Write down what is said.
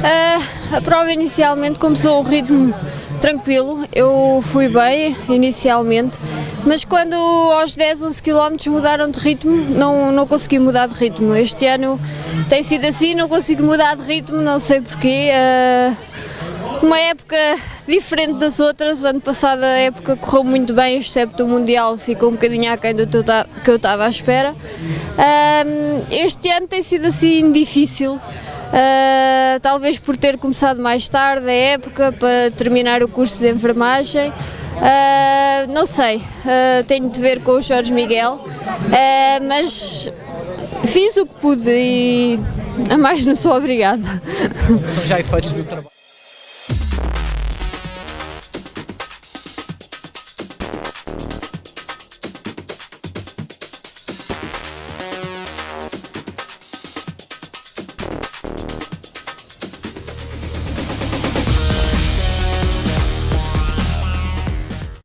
Uh, a prova inicialmente começou um ritmo tranquilo, eu fui bem inicialmente, mas quando aos 10, 11 km mudaram de ritmo, não, não consegui mudar de ritmo. Este ano tem sido assim, não consigo mudar de ritmo, não sei porquê. Uh, uma época diferente das outras, o ano passado a época correu muito bem, excepto o Mundial ficou um bocadinho aquém do que eu estava à espera. Uh, este ano tem sido assim difícil, Talvez por ter começado mais tarde a época para terminar o curso de enfermagem. Uh, não sei, uh, tenho de ver com o Jorge Miguel, mas fiz o que pude e a mais não sou obrigada. São já efeitos do trabalho.